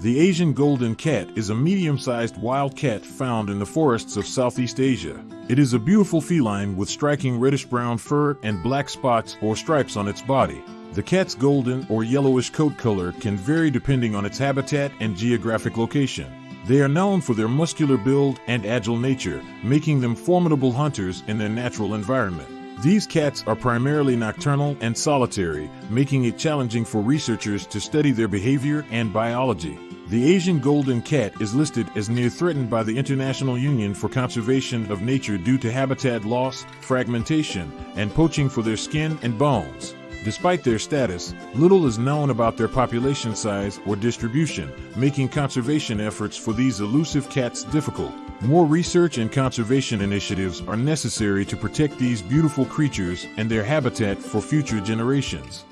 The Asian golden cat is a medium-sized wild cat found in the forests of Southeast Asia. It is a beautiful feline with striking reddish-brown fur and black spots or stripes on its body. The cat's golden or yellowish coat color can vary depending on its habitat and geographic location. They are known for their muscular build and agile nature, making them formidable hunters in their natural environment. These cats are primarily nocturnal and solitary, making it challenging for researchers to study their behavior and biology. The Asian golden cat is listed as near threatened by the International Union for Conservation of Nature due to habitat loss, fragmentation, and poaching for their skin and bones. Despite their status, little is known about their population size or distribution, making conservation efforts for these elusive cats difficult. More research and conservation initiatives are necessary to protect these beautiful creatures and their habitat for future generations.